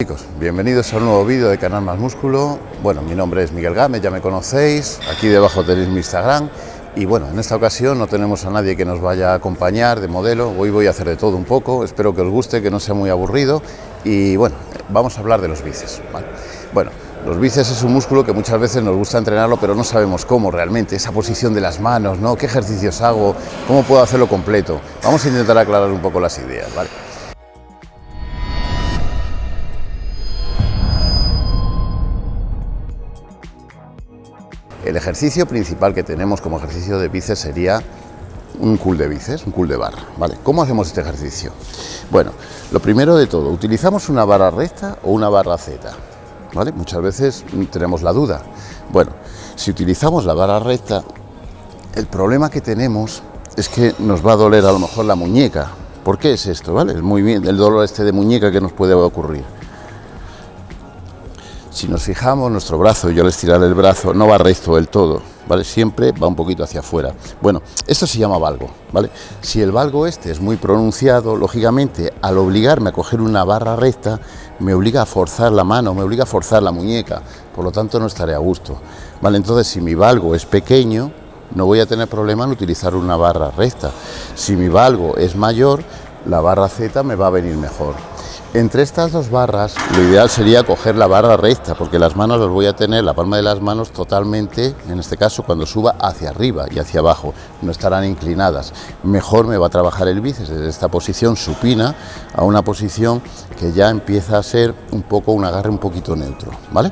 Chicos, bienvenidos a un nuevo vídeo de Canal Más Músculo. Bueno, mi nombre es Miguel Gámez, ya me conocéis. Aquí debajo tenéis mi Instagram. Y bueno, en esta ocasión no tenemos a nadie que nos vaya a acompañar de modelo. Hoy voy a hacer de todo un poco. Espero que os guste, que no sea muy aburrido. Y bueno, vamos a hablar de los bíceps. Bueno, los bíceps es un músculo que muchas veces nos gusta entrenarlo, pero no sabemos cómo realmente, esa posición de las manos, ¿no? ¿Qué ejercicios hago? ¿Cómo puedo hacerlo completo? Vamos a intentar aclarar un poco las ideas, ¿vale? El ejercicio principal que tenemos como ejercicio de bíceps sería un cool de bíceps, un cool de barra, ¿vale? ¿Cómo hacemos este ejercicio? Bueno, lo primero de todo, ¿utilizamos una barra recta o una barra Z? ¿Vale? Muchas veces tenemos la duda. Bueno, si utilizamos la barra recta, el problema que tenemos es que nos va a doler a lo mejor la muñeca. ¿Por qué es esto? ¿Vale? Es muy bien el dolor este de muñeca que nos puede ocurrir. Si nos fijamos, nuestro brazo, yo al estirar el brazo, no va recto del todo, ¿vale? Siempre va un poquito hacia afuera. Bueno, esto se llama valgo, ¿vale? Si el valgo este es muy pronunciado, lógicamente, al obligarme a coger una barra recta, me obliga a forzar la mano, me obliga a forzar la muñeca, por lo tanto no estaré a gusto, ¿vale? Entonces, si mi valgo es pequeño, no voy a tener problema en utilizar una barra recta. Si mi valgo es mayor, la barra Z me va a venir mejor. Entre estas dos barras, lo ideal sería coger la barra recta, porque las manos las voy a tener, la palma de las manos totalmente, en este caso cuando suba hacia arriba y hacia abajo, no estarán inclinadas. Mejor me va a trabajar el bíceps desde esta posición supina a una posición que ya empieza a ser un poco un agarre un poquito neutro, ¿vale?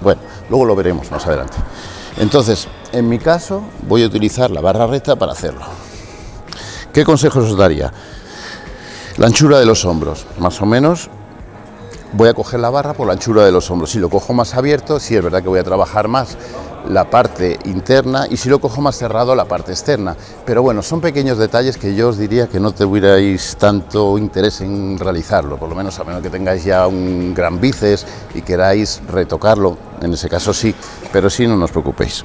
Bueno, luego lo veremos más adelante. Entonces, en mi caso, voy a utilizar la barra recta para hacerlo. ¿Qué consejos os daría? La anchura de los hombros, más o menos voy a coger la barra por la anchura de los hombros. Si lo cojo más abierto, sí es verdad que voy a trabajar más la parte interna y si lo cojo más cerrado, la parte externa. Pero bueno, son pequeños detalles que yo os diría que no tuvierais tanto interés en realizarlo, por lo menos a menos que tengáis ya un gran bíceps y queráis retocarlo, en ese caso sí, pero sí no os preocupéis.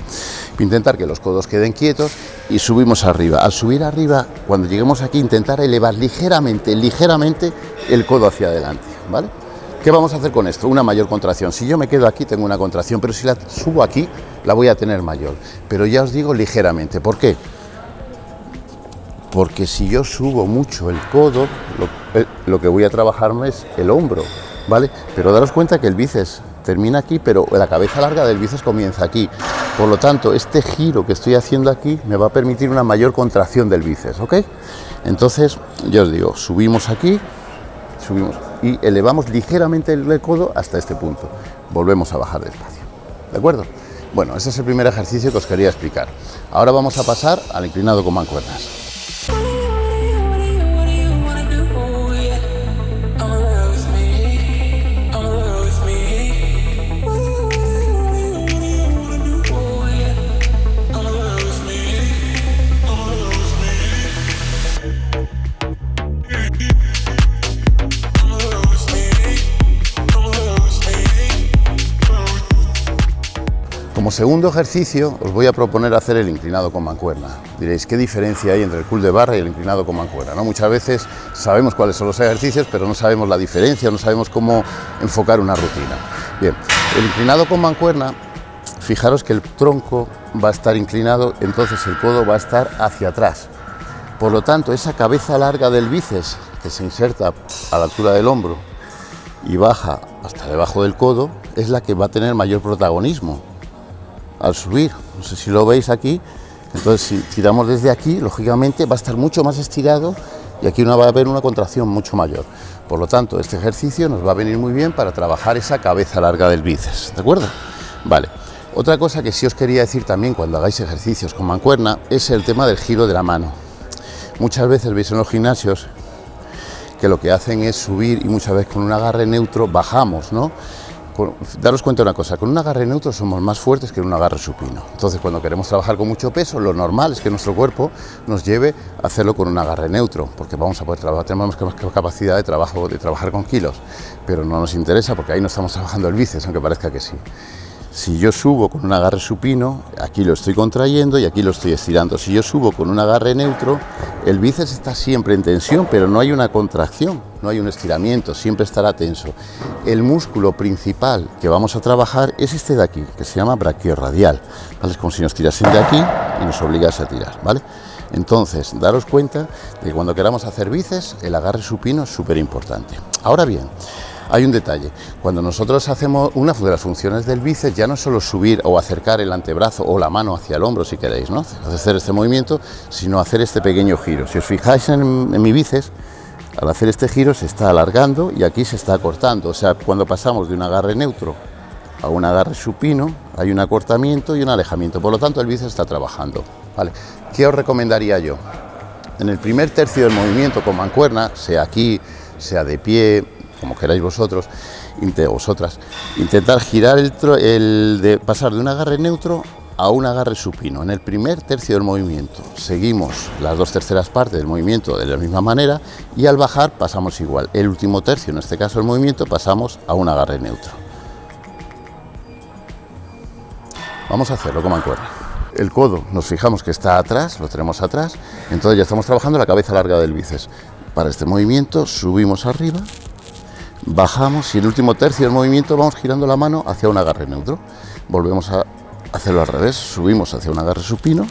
Intentar que los codos queden quietos y subimos arriba. Al subir arriba, cuando lleguemos aquí, intentar elevar ligeramente, ligeramente el codo hacia adelante, ¿vale? ¿Qué vamos a hacer con esto? Una mayor contracción. Si yo me quedo aquí, tengo una contracción, pero si la subo aquí, la voy a tener mayor. Pero ya os digo ligeramente. ¿Por qué? Porque si yo subo mucho el codo, lo, que voy a trabajar es el hombro, ¿vale? Pero daros cuenta que el bíceps termina aquí, pero la cabeza larga del bíceps comienza aquí. Por lo tanto, este giro que estoy haciendo aquí me va a permitir una mayor contracción del bíceps, ¿ok? Entonces, yo os digo, subimos aquí, subimos y elevamos ligeramente el codo hasta este punto. Volvemos a bajar despacio, ¿de acuerdo? Bueno, ese es el primer ejercicio que os quería explicar. Ahora vamos a pasar al inclinado con mancuernas. Segundo ejercicio os voy a proponer hacer el inclinado con mancuerna. Diréis, ¿qué diferencia hay entre el cool de barra y el inclinado con mancuerna? ¿No? Muchas veces sabemos cuáles son los ejercicios, pero no sabemos la diferencia, no sabemos cómo enfocar una rutina. Bien, el inclinado con mancuerna, fijaros que el tronco va a estar inclinado, entonces el codo va a estar hacia atrás. Por lo tanto, esa cabeza larga del bíceps que se inserta a la altura del hombro y baja hasta debajo del codo, es la que va a tener mayor protagonismo al subir. No sé si lo veis aquí. Entonces, si tiramos desde aquí, lógicamente va a estar mucho más estirado y aquí va a haber una contracción mucho mayor. Por lo tanto, este ejercicio nos va a venir muy bien para trabajar esa cabeza larga del bíceps, ¿de acuerdo? Vale. Otra cosa que sí os quería decir también cuando hagáis ejercicios con mancuerna es el tema del giro de la mano. Muchas veces veis en los gimnasios que lo que hacen es subir y muchas veces con un agarre neutro bajamos, ¿no? Daros cuenta de una cosa, con un agarre neutro somos más fuertes que en un agarre supino. Entonces, cuando queremos trabajar con mucho peso, lo normal es que nuestro cuerpo nos lleve a hacerlo con un agarre neutro, porque vamos a poder trabajar, tenemos capacidad de, trabajo, de trabajar con kilos, pero no nos interesa porque ahí no estamos trabajando el bíceps, aunque parezca que sí. Si yo subo con un agarre supino, aquí lo estoy contrayendo y aquí lo estoy estirando. Si yo subo con un agarre neutro, el bíceps está siempre en tensión, pero no hay una contracción, no hay un estiramiento, siempre estará tenso. El músculo principal que vamos a trabajar es este de aquí, que se llama brachiorradial. ¿vale? Es como si nos tirasen de aquí y nos obligase a tirar, ¿vale? Entonces, daros cuenta de que cuando queramos hacer bíceps, el agarre supino es súper importante. Ahora bien, hay un detalle, cuando nosotros hacemos una de las funciones del bíceps ya no solo subir o acercar el antebrazo o la mano hacia el hombro si queréis, ¿no? hacer este movimiento, sino hacer este pequeño giro. Si os fijáis en, mi bíceps, al hacer este giro se está alargando y aquí se está cortando, o sea, cuando pasamos de un agarre neutro a un agarre supino, hay un acortamiento y un alejamiento, por lo tanto el bíceps está trabajando. ¿Qué os recomendaría yo? En el primer tercio del movimiento con mancuerna, sea aquí, sea de pie, como queráis vosotros, vosotras, intentar girar el, el de pasar de un agarre neutro a un agarre supino. En el primer tercio del movimiento seguimos las dos terceras partes del movimiento de la misma manera y al bajar pasamos igual. El último tercio, en este caso el movimiento, pasamos a un agarre neutro. Vamos a hacerlo como mancuerna. El codo nos fijamos que está atrás, lo tenemos atrás, entonces ya estamos trabajando la cabeza larga del bíceps. Para este movimiento subimos arriba bajamos y el último tercio del movimiento vamos girando la mano hacia un agarre neutro. Volvemos a hacerlo al revés, subimos hacia un agarre supino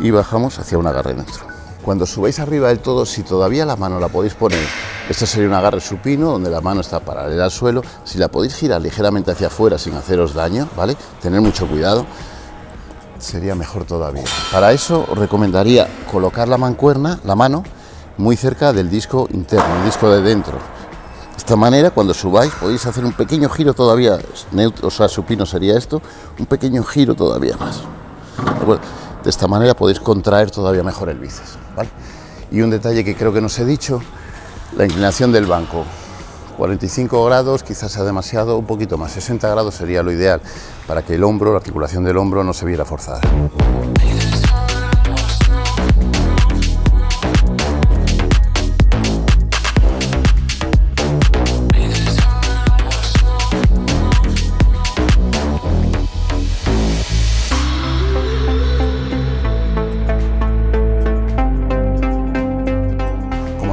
y bajamos hacia un agarre neutro. Cuando subáis arriba del todo, si todavía la mano la podéis poner, esto sería un agarre supino, donde la mano está paralela al suelo, si la podéis girar ligeramente hacia afuera sin haceros daño, ¿vale? Tener mucho cuidado, sería mejor todavía. Para eso os recomendaría colocar la mancuerna, la mano, muy cerca del disco interno, el disco de dentro, de esta manera, cuando subáis, podéis hacer un pequeño giro todavía, neutro, o sea, supino sería esto, un pequeño giro todavía más. De esta manera podéis contraer todavía mejor el bíceps. Y un detalle que creo que no os he dicho, la inclinación del banco. 45 grados quizás sea demasiado, un poquito más, 60 grados sería lo ideal para que el hombro, la articulación del hombro no se viera forzada.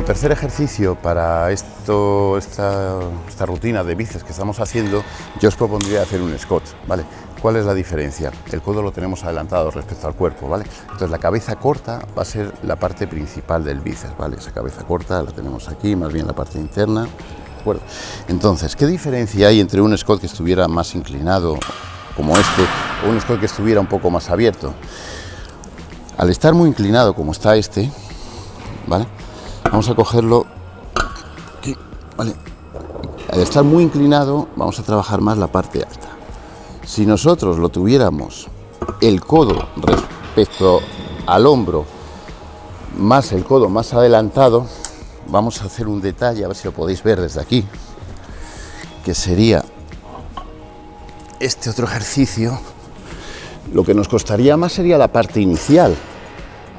Tercer ejercicio para esto, esta, rutina de bíceps que estamos haciendo, yo os propondría hacer un Scott, ¿vale? ¿Cuál es la diferencia? El codo lo tenemos adelantado respecto al cuerpo, ¿vale? Entonces la cabeza corta va a ser la parte principal del bíceps, ¿vale? Esa cabeza corta la tenemos aquí, más bien la parte interna. Entonces, ¿qué diferencia hay entre un Scott que estuviera más inclinado, como este, o un Scott que estuviera un poco más abierto? Al estar muy inclinado como está este, ¿vale? Vamos a cogerlo aquí, vale. Al estar muy inclinado, vamos a trabajar más la parte alta. Si nosotros lo tuviéramos el codo respecto al hombro, más el codo más adelantado, vamos a hacer un detalle, a ver si lo podéis ver desde aquí, que sería este otro ejercicio. Lo que nos costaría más sería la parte inicial,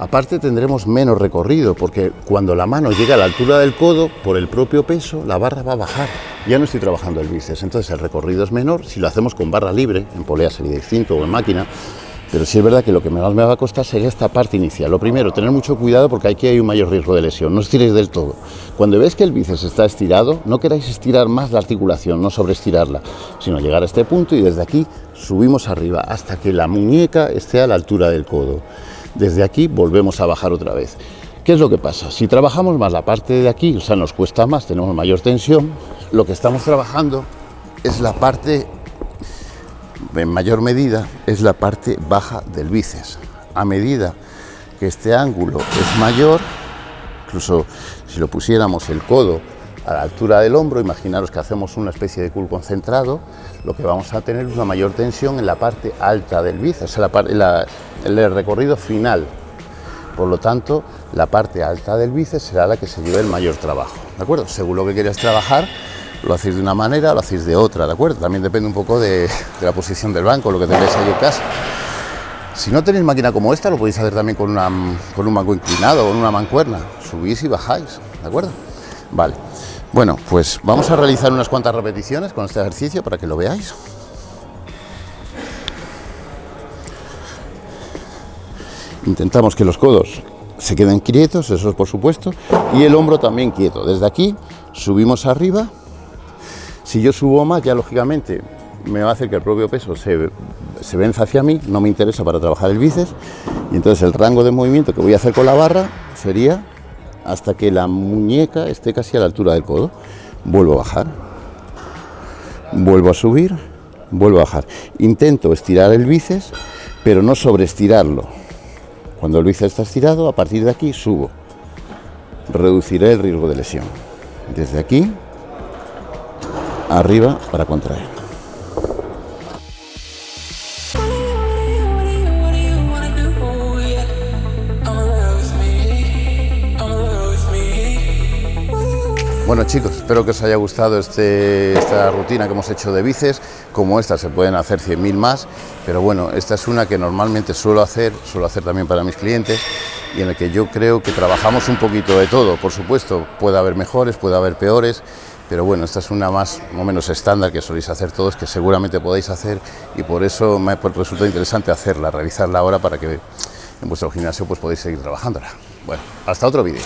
Aparte tendremos menos recorrido porque cuando la mano llega a la altura del codo, por el propio peso, la barra va a bajar. Ya no estoy trabajando el bíceps, entonces el recorrido es menor si lo hacemos con barra libre, en polea sería distinto o en máquina, pero sí es verdad que lo que más me va a costar sería esta parte inicial. Lo primero, tener mucho cuidado porque aquí hay un mayor riesgo de lesión, no estiréis del todo. Cuando veis que el bíceps está estirado, no queráis estirar más la articulación, no sobreestirarla, sino llegar a este punto y desde aquí subimos arriba hasta que la muñeca esté a la altura del codo. Desde aquí volvemos a bajar otra vez. ¿Qué es lo que pasa? Si trabajamos más la parte de aquí, o sea, nos cuesta más, tenemos mayor tensión, lo que estamos trabajando es la parte, en mayor medida, es la parte baja del bíceps. A medida que este ángulo es mayor, incluso si lo pusiéramos el codo a la altura del hombro, imaginaros que hacemos una especie de cool concentrado, lo que vamos a tener es una mayor tensión en la parte alta del bíceps, el recorrido final. Por lo tanto, la parte alta del bíceps será la que se lleve el mayor trabajo, ¿de acuerdo? Según lo que quieras trabajar, lo hacéis de una manera, lo hacéis de otra, ¿de acuerdo? También depende un poco de, la posición del banco, lo que tengáis ahí en casa. Si no tenéis máquina como esta, lo podéis hacer también con, con un banco inclinado, con una mancuerna. Subís y bajáis, ¿de acuerdo? Vale. Bueno, pues vamos a realizar unas cuantas repeticiones con este ejercicio para que lo veáis. Intentamos que los codos se queden quietos, eso es por supuesto, y el hombro también quieto. Desde aquí subimos arriba. Si yo subo más, ya lógicamente me va a hacer que el propio peso se, se venza hacia mí, no me interesa para trabajar el bíceps, y entonces el rango de movimiento que voy a hacer con la barra sería hasta que la muñeca esté casi a la altura del codo. Vuelvo a bajar, vuelvo a subir, vuelvo a bajar. Intento estirar el bíceps, pero no sobreestirarlo. Cuando el bíceps está estirado, a partir de aquí subo. Reduciré el riesgo de lesión. Desde aquí, arriba para contraer. Bueno chicos, espero que os haya gustado este, esta rutina que hemos hecho de bíceps, como esta se pueden hacer 100.000 más, pero bueno, esta es una que normalmente suelo hacer, suelo hacer también para mis clientes y en la que yo creo que trabajamos un poquito de todo, por supuesto, puede haber mejores, puede haber peores, pero bueno, esta es una más o menos estándar que soléis hacer todos, que seguramente podéis hacer y por eso me resulta interesante hacerla, realizarla ahora para que en vuestro gimnasio pues podéis seguir trabajándola. Bueno, hasta otro vídeo.